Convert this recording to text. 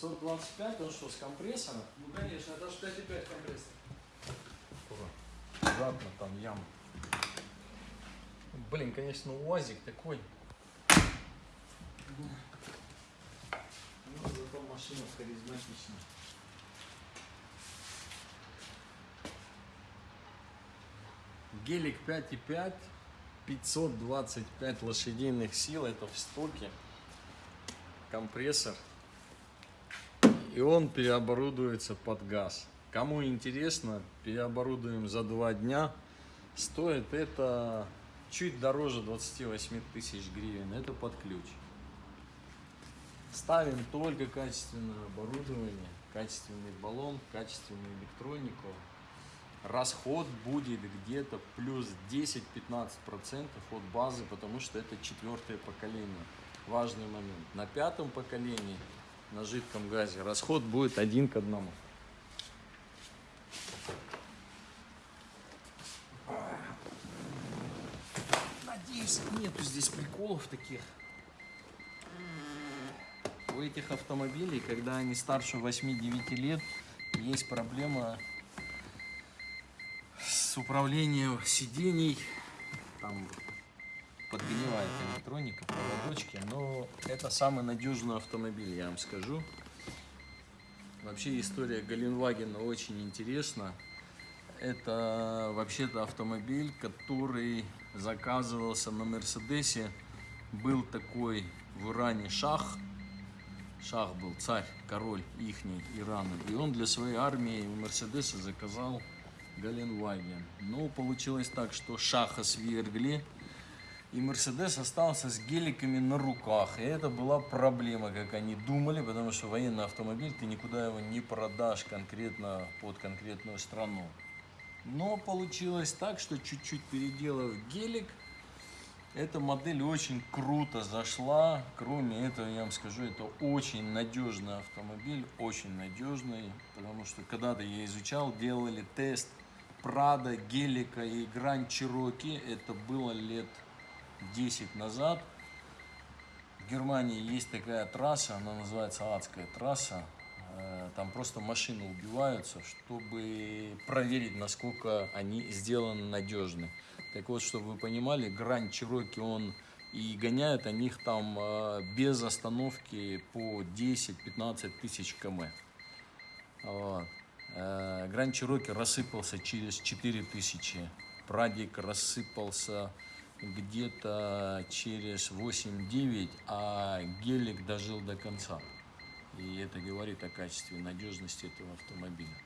525, он что, с компрессором? Ну конечно, это аж 5,5 компрессор. Аккуратно, там ям. Блин, конечно, УАЗик такой. Ну, зато машина харизматичная. Гелик 5.5, 525 лошадиных сил, это в стоке. Компрессор. И он переоборудуется под газ. Кому интересно, переоборудуем за два дня. Стоит это чуть дороже 28 тысяч гривен. Это под ключ. Ставим только качественное оборудование, качественный баллон, качественную электронику. Расход будет где-то плюс 10-15% от базы, потому что это четвертое поколение. Важный момент. На пятом поколении на жидком газе расход будет один к одному. Надеюсь, нету здесь приколов таких. У этих автомобилей, когда они старше 8-9 лет, есть проблема с управлением сидений. Там подгнивает электроника, это самый надежный автомобиль, я вам скажу. Вообще история Галенвагена очень интересна. Это вообще-то автомобиль, который заказывался на Мерседесе. Был такой в Иране шах. Шах был царь, король ихний Ирана. И он для своей армии у Мерседеса заказал Галенваген. Но получилось так, что шаха свергли. И Мерседес остался с геликами на руках. И это была проблема, как они думали, потому что военный автомобиль, ты никуда его не продашь конкретно под конкретную страну. Но получилось так, что чуть-чуть переделав гелик, эта модель очень круто зашла. Кроме этого, я вам скажу, это очень надежный автомобиль, очень надежный, потому что когда-то я изучал, делали тест Прада, Гелика и Гранд Чироки. Это было лет 10 назад. В Германии есть такая трасса, она называется Адская трасса. Э, Там просто машины убиваются, чтобы проверить, насколько они сделаны надежны. Так вот, чтобы вы понимали, Гранд Чироки, он и гоняют они их там э, без остановки по 10-15 тысяч км. Вот. Э, Гранд Чироки рассыпался через 4000. Прадик рассыпался где-то через 8-9, а гелик дожил до конца. И это говорит о качестве надежности этого автомобиля.